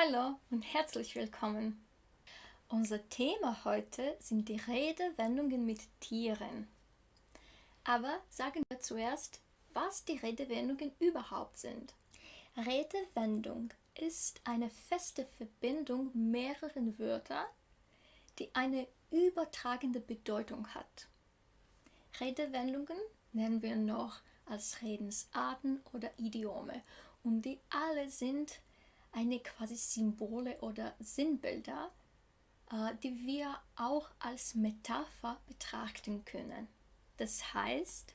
Hallo und herzlich willkommen. Unser Thema heute sind die Redewendungen mit Tieren. Aber sagen wir zuerst, was die Redewendungen überhaupt sind. Redewendung ist eine feste Verbindung mehrerer Wörter, die eine übertragende Bedeutung hat. Redewendungen nennen wir noch als Redensarten oder Idiome und die alle sind eine quasi Symbole oder Sinnbilder, äh, die wir auch als Metapher betrachten können. Das heißt,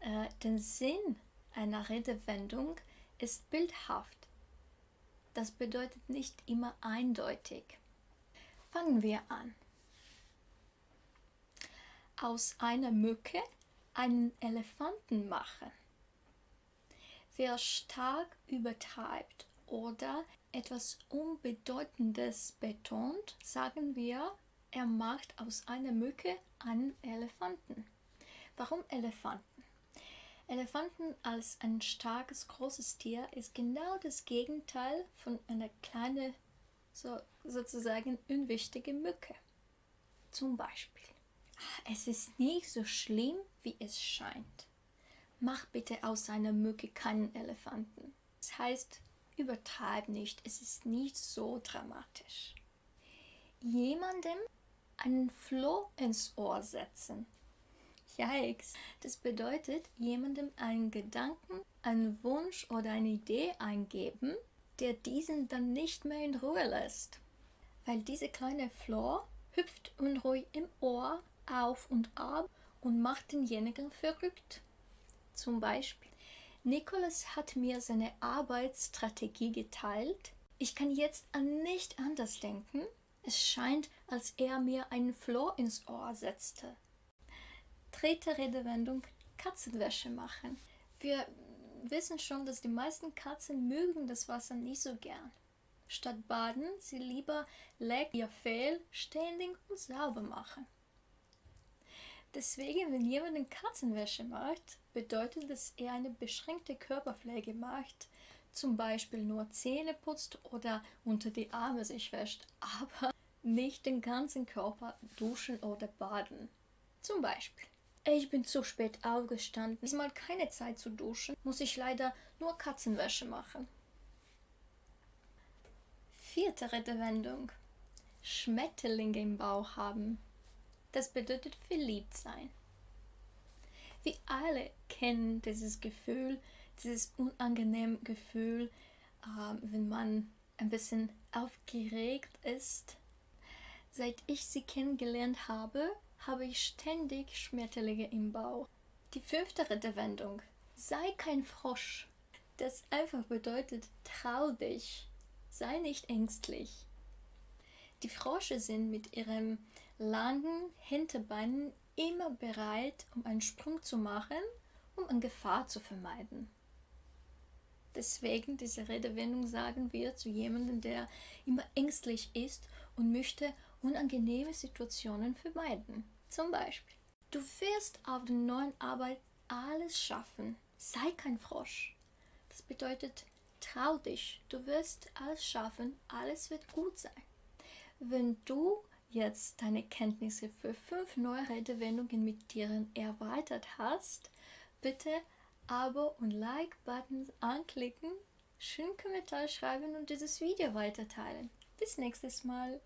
äh, der Sinn einer Redewendung ist bildhaft. Das bedeutet nicht immer eindeutig. Fangen wir an. Aus einer Mücke einen Elefanten machen. Wer stark übertreibt oder etwas Unbedeutendes betont, sagen wir, er macht aus einer Mücke einen Elefanten. Warum Elefanten? Elefanten als ein starkes, großes Tier ist genau das Gegenteil von einer kleinen, so, sozusagen unwichtige Mücke. Zum Beispiel, es ist nicht so schlimm, wie es scheint. Mach bitte aus einer Mücke keinen Elefanten. Das heißt, übertreib nicht, es ist nicht so dramatisch. Jemandem einen Floh ins Ohr setzen. Yikes! Das bedeutet, jemandem einen Gedanken, einen Wunsch oder eine Idee eingeben, der diesen dann nicht mehr in Ruhe lässt. Weil diese kleine Floh hüpft unruhig im Ohr auf und ab und macht denjenigen verrückt. Zum Beispiel, Nicholas hat mir seine Arbeitsstrategie geteilt. Ich kann jetzt an nicht anders denken. Es scheint, als er mir einen Floh ins Ohr setzte. Dritte Redewendung, Katzenwäsche machen. Wir wissen schon, dass die meisten Katzen mögen das Wasser nicht so gern. Statt baden, sie lieber leck ihr Fell ständig und sauber machen. Deswegen, wenn jemand Katzenwäsche macht, bedeutet dass er eine beschränkte Körperpflege macht, zum Beispiel nur Zähne putzt oder unter die Arme sich wäscht, aber nicht den ganzen Körper duschen oder baden. Zum Beispiel, ich bin zu spät aufgestanden, ist mal keine Zeit zu duschen, muss ich leider nur Katzenwäsche machen. Vierte Redewendung. Schmetterlinge im Bauch haben. Das bedeutet verliebt sein. Wir alle kennen dieses Gefühl, dieses unangenehme Gefühl, äh, wenn man ein bisschen aufgeregt ist. Seit ich sie kennengelernt habe, habe ich ständig Schmetterlinge im Bauch. Die fünfte Redewendung. Sei kein Frosch. Das einfach bedeutet, trau dich. Sei nicht ängstlich. Die Frosche sind mit ihrem langen Hinterbeinen immer bereit, um einen Sprung zu machen, um eine Gefahr zu vermeiden. Deswegen diese Redewendung sagen wir zu jemandem, der immer ängstlich ist und möchte unangenehme Situationen vermeiden. Zum Beispiel, du wirst auf der neuen Arbeit alles schaffen. Sei kein Frosch. Das bedeutet, trau dich, du wirst alles schaffen, alles wird gut sein. Wenn du jetzt deine Kenntnisse für fünf neue Redewendungen mit Tieren erweitert hast, bitte Abo und Like-Buttons anklicken, schönen Kommentar schreiben und dieses Video weiterteilen. Bis nächstes Mal.